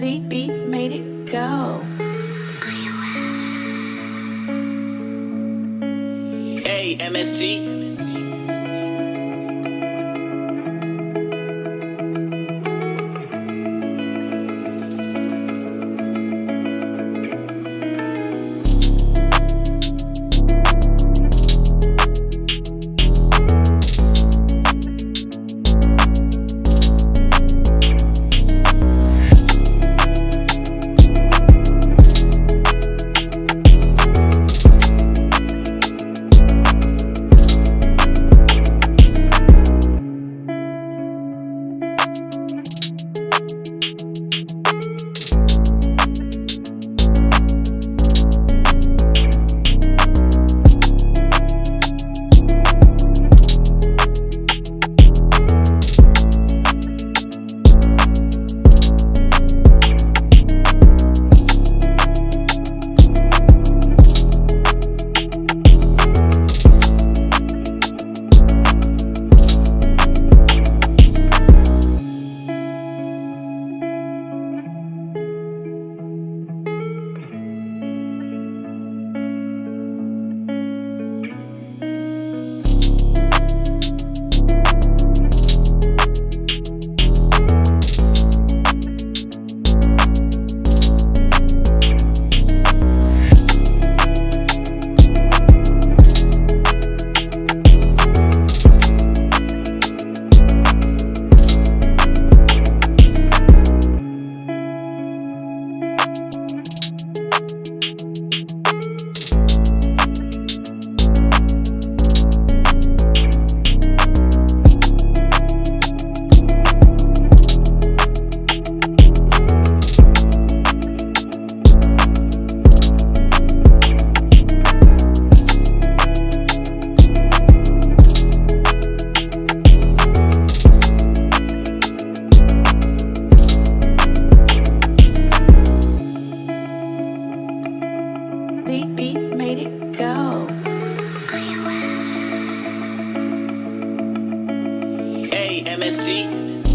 Z Beats made it go. Hey, MST. made it go. Hey, MST.